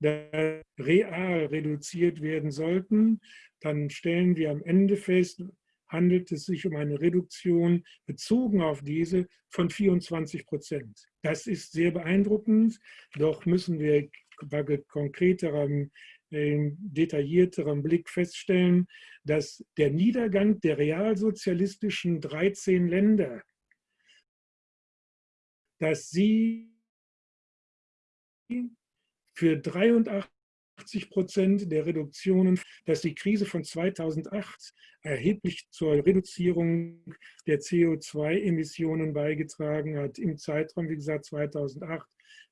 real reduziert werden sollten, dann stellen wir am Ende fest, handelt es sich um eine Reduktion bezogen auf diese von 24 Prozent. Das ist sehr beeindruckend, doch müssen wir bei konkreterem, äh, detaillierterem Blick feststellen, dass der Niedergang der realsozialistischen 13 Länder, dass sie für 83 80 Prozent der Reduktionen, dass die Krise von 2008 erheblich zur Reduzierung der CO2-Emissionen beigetragen hat, im Zeitraum, wie gesagt, 2008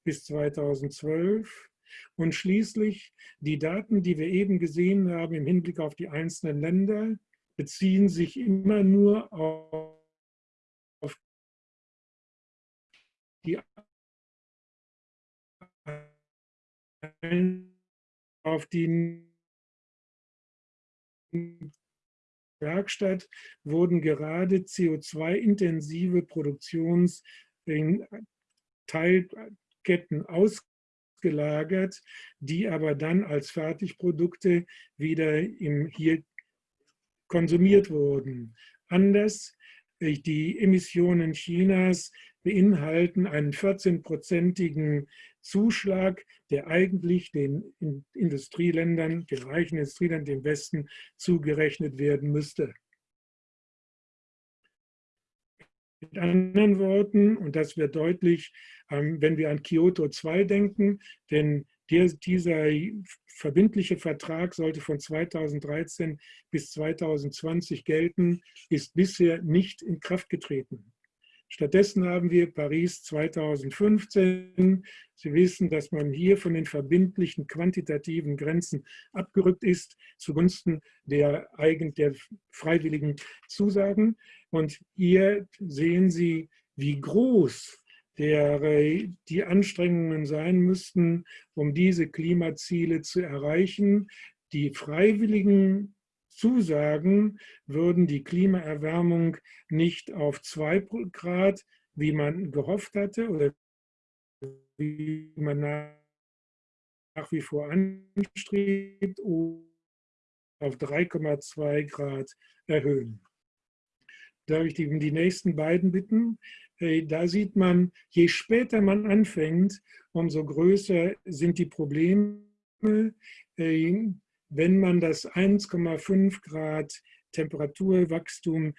bis 2012. Und schließlich die Daten, die wir eben gesehen haben im Hinblick auf die einzelnen Länder, beziehen sich immer nur auf die auf die Werkstatt wurden gerade CO2-intensive Produktionsteilketten ausgelagert, die aber dann als Fertigprodukte wieder im, hier konsumiert wurden. Anders, äh, die Emissionen Chinas beinhalten einen 14-prozentigen Zuschlag, der eigentlich den Industrieländern, den reichen Industrieländern, dem Westen zugerechnet werden müsste. Mit anderen Worten, und das wird deutlich, ähm, wenn wir an Kyoto 2 denken, denn dieser verbindliche Vertrag sollte von 2013 bis 2020 gelten, ist bisher nicht in Kraft getreten. Stattdessen haben wir Paris 2015. Sie wissen, dass man hier von den verbindlichen quantitativen Grenzen abgerückt ist zugunsten der, der freiwilligen Zusagen. Und hier sehen Sie, wie groß der, die Anstrengungen sein müssten, um diese Klimaziele zu erreichen. Die freiwilligen Zusagen würden die Klimaerwärmung nicht auf 2 Grad, wie man gehofft hatte oder wie man nach wie vor anstrebt, auf 3,2 Grad erhöhen. Darf ich die, die nächsten beiden bitten? Da sieht man, je später man anfängt, umso größer sind die Probleme. Wenn man das 1,5 Grad Temperaturwachstum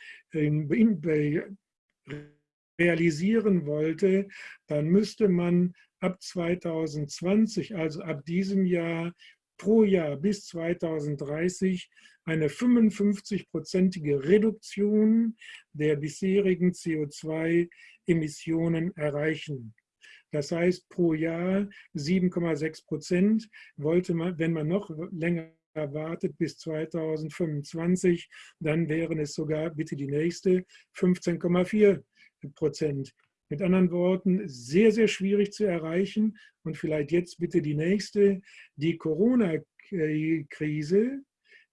realisieren wollte, dann müsste man ab 2020, also ab diesem Jahr, pro Jahr bis 2030 eine 55-prozentige Reduktion der bisherigen CO2-Emissionen erreichen. Das heißt, pro Jahr 7,6 Prozent wollte man, wenn man noch länger erwartet bis 2025, dann wären es sogar, bitte die nächste, 15,4 Prozent. Mit anderen Worten, sehr, sehr schwierig zu erreichen. Und vielleicht jetzt bitte die nächste. Die Corona-Krise,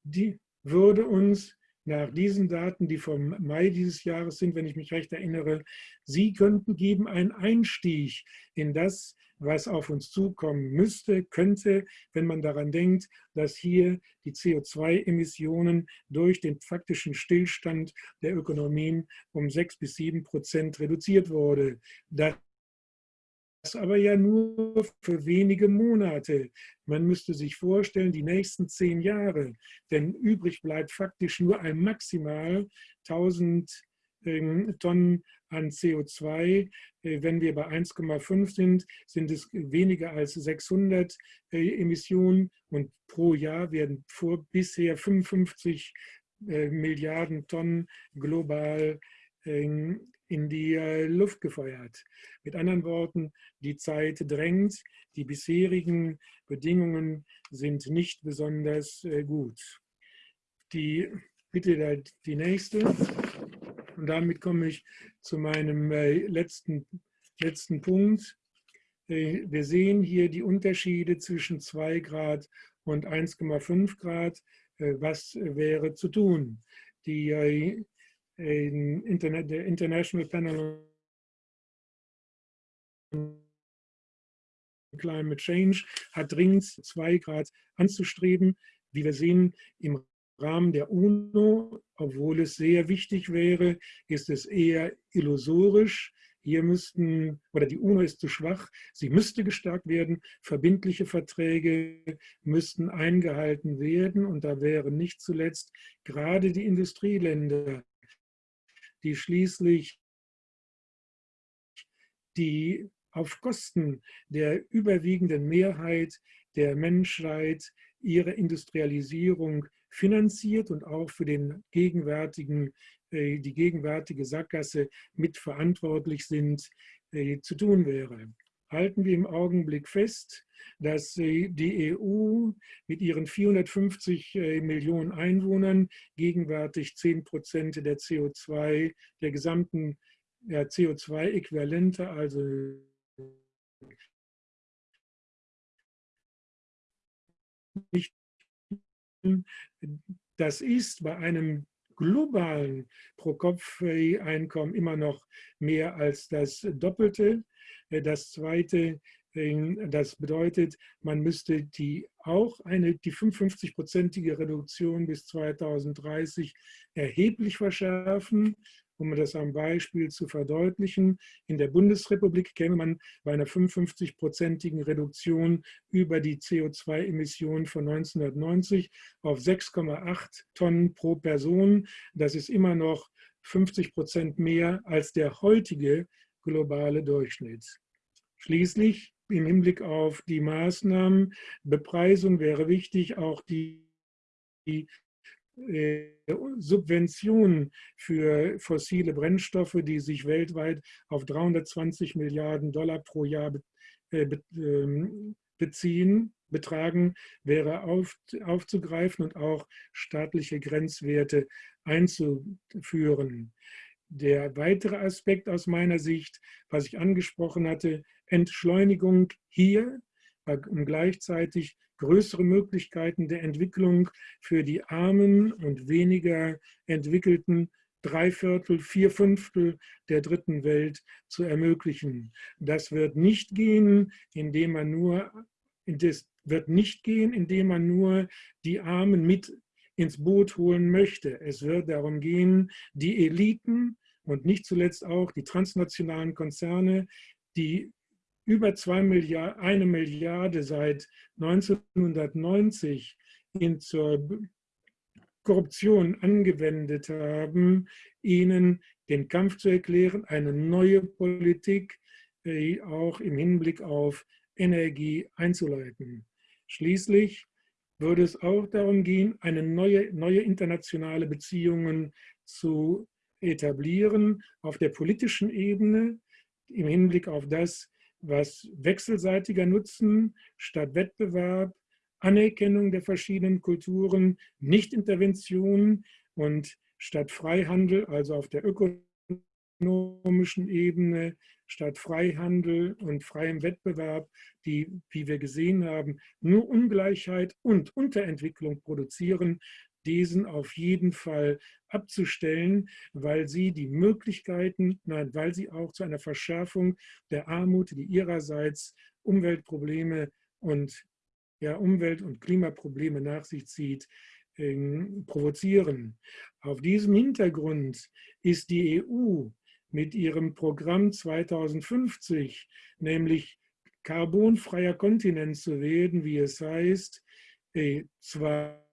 die würde uns nach diesen Daten, die vom Mai dieses Jahres sind, wenn ich mich recht erinnere, Sie könnten geben einen Einstieg in das, was auf uns zukommen müsste, könnte, wenn man daran denkt, dass hier die CO2-Emissionen durch den faktischen Stillstand der Ökonomien um sechs bis sieben Prozent reduziert wurde. Das aber ja nur für wenige Monate. Man müsste sich vorstellen, die nächsten zehn Jahre, denn übrig bleibt faktisch nur ein maximal 1000 ähm, Tonnen an CO2. Äh, wenn wir bei 1,5 sind, sind es weniger als 600 äh, Emissionen und pro Jahr werden vor bisher 55 äh, Milliarden Tonnen global ähm, in die Luft gefeuert. Mit anderen Worten, die Zeit drängt, die bisherigen Bedingungen sind nicht besonders gut. Die, bitte die nächste. Und damit komme ich zu meinem äh, letzten, letzten Punkt. Äh, wir sehen hier die Unterschiede zwischen 2 Grad und 1,5 Grad. Äh, was wäre zu tun? Die, Internet, der International Panel on Climate Change hat dringend 2 Grad anzustreben. Wie wir sehen, im Rahmen der UNO, obwohl es sehr wichtig wäre, ist es eher illusorisch. Hier müssten, oder die UNO ist zu schwach, sie müsste gestärkt werden, verbindliche Verträge müssten eingehalten werden. Und da wären nicht zuletzt gerade die Industrieländer, die schließlich die auf Kosten der überwiegenden Mehrheit der Menschheit ihre Industrialisierung finanziert und auch für den gegenwärtigen, äh, die gegenwärtige Sackgasse mitverantwortlich sind, äh, zu tun wäre. Halten wir im Augenblick fest, dass die EU mit ihren 450 äh, Millionen Einwohnern gegenwärtig 10 Prozent der CO2, der gesamten CO2-Äquivalente, also das ist bei einem globalen Pro-Kopf-Einkommen immer noch mehr als das Doppelte. Das Zweite, das bedeutet, man müsste die auch eine, die 55-prozentige Reduktion bis 2030 erheblich verschärfen um das am Beispiel zu verdeutlichen, in der Bundesrepublik käme man bei einer 55-prozentigen Reduktion über die CO2-Emissionen von 1990 auf 6,8 Tonnen pro Person. Das ist immer noch 50 Prozent mehr als der heutige globale Durchschnitt. Schließlich im Hinblick auf die Maßnahmen, Bepreisung wäre wichtig, auch die Subventionen für fossile Brennstoffe, die sich weltweit auf 320 Milliarden Dollar pro Jahr äh, ähm, beziehen, betragen, wäre auf, aufzugreifen und auch staatliche Grenzwerte einzuführen. Der weitere Aspekt aus meiner Sicht, was ich angesprochen hatte, Entschleunigung hier, um gleichzeitig größere Möglichkeiten der Entwicklung für die armen und weniger entwickelten drei Viertel, vier Fünftel der dritten Welt zu ermöglichen. Das wird nicht gehen, indem man nur, das wird nicht gehen, indem man nur die Armen mit ins Boot holen möchte. Es wird darum gehen, die Eliten und nicht zuletzt auch die transnationalen Konzerne, die über zwei Milliarden, eine Milliarde seit 1990 in zur Korruption angewendet haben, ihnen den Kampf zu erklären, eine neue Politik äh, auch im Hinblick auf Energie einzuleiten. Schließlich würde es auch darum gehen, eine neue, neue internationale Beziehungen zu etablieren auf der politischen Ebene im Hinblick auf das, was wechselseitiger Nutzen statt Wettbewerb, Anerkennung der verschiedenen Kulturen, Nichtintervention und statt Freihandel, also auf der ökonomischen Ebene, statt Freihandel und freiem Wettbewerb, die, wie wir gesehen haben, nur Ungleichheit und Unterentwicklung produzieren, diesen auf jeden Fall abzustellen, weil sie die Möglichkeiten, nein, weil sie auch zu einer Verschärfung der Armut, die ihrerseits Umweltprobleme und ja, Umwelt- und Klimaprobleme nach sich zieht, provozieren. Auf diesem Hintergrund ist die EU mit ihrem Programm 2050, nämlich carbonfreier Kontinent zu werden, wie es heißt, äh, zwar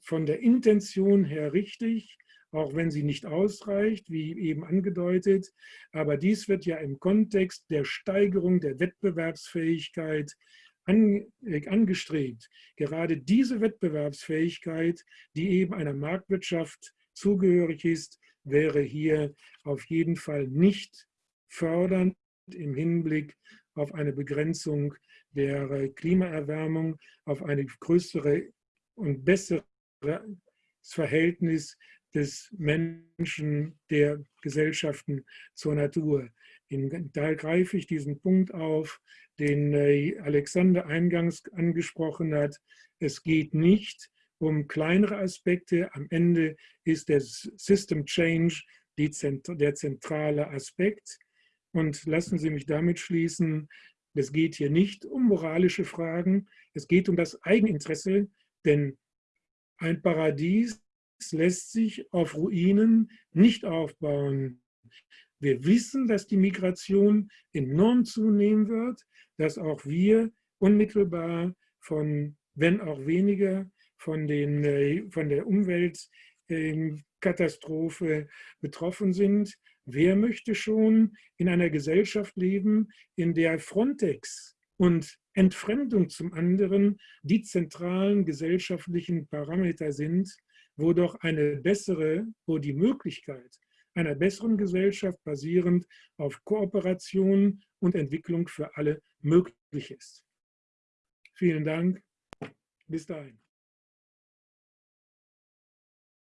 von der Intention her richtig, auch wenn sie nicht ausreicht, wie eben angedeutet, aber dies wird ja im Kontext der Steigerung der Wettbewerbsfähigkeit äh, angestrebt. Gerade diese Wettbewerbsfähigkeit, die eben einer Marktwirtschaft zugehörig ist, wäre hier auf jeden Fall nicht fördernd im Hinblick auf eine Begrenzung der Klimaerwärmung, auf eine größere und bessere Verhältnis des Menschen, der Gesellschaften zur Natur. da greife ich diesen Punkt auf, den äh, Alexander eingangs angesprochen hat. Es geht nicht um kleinere Aspekte. Am Ende ist der System Change der zentrale Aspekt. Und lassen Sie mich damit schließen, es geht hier nicht um moralische Fragen, es geht um das Eigeninteresse, denn ein Paradies lässt sich auf Ruinen nicht aufbauen. Wir wissen, dass die Migration enorm zunehmen wird, dass auch wir unmittelbar von, wenn auch weniger, von, den, äh, von der Umweltkatastrophe betroffen sind. Wer möchte schon in einer Gesellschaft leben, in der Frontex und Entfremdung zum anderen die zentralen gesellschaftlichen Parameter sind, wo doch eine bessere, wo die Möglichkeit einer besseren Gesellschaft basierend auf Kooperation und Entwicklung für alle möglich ist. Vielen Dank. Bis dahin.